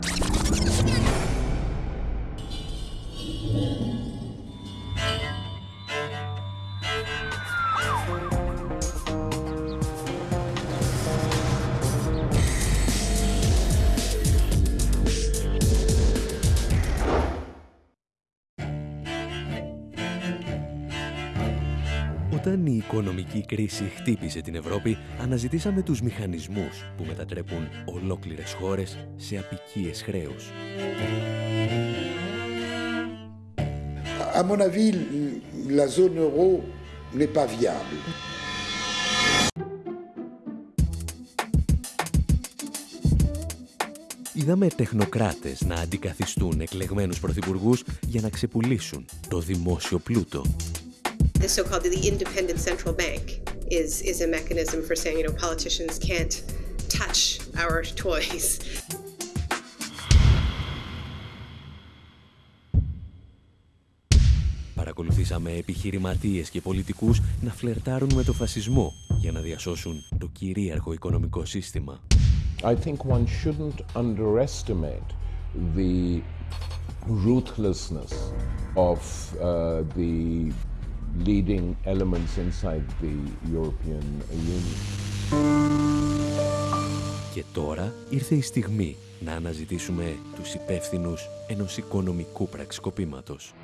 you Όταν η οικονομική κρίση χτύπησε την Ευρώπη, αναζητήσαμε τους μηχανισμούς που μετατρέπουν ολόκληρες χώρες σε απικίες χρέους. À mon avis, la zone euro n'est pas viable. Είδαμε τεχνοκράτες να αντικαθιστούν εκλεγμένους πρωθυπουργούς για να ξεπουλήσουν το δημόσιο πλούτο. The so-called the independent central bank is is a mechanism for saying, you know, politicians can't touch our toys. Παρακολουθήσαμε επιχειρηματίες και πολιτικούς να φλερτάρουν με το φασισμό για να διασώσουν το κυρίαρχο οικονομικό σύστημα. I think one shouldn't underestimate the ruthlessness of uh, the leading elements inside the European Union. Και τώρα ήρθε η στιγμή να αναζητήσουμε τους υπεύθυνους ενός οικονομικού πραξικοπήματος.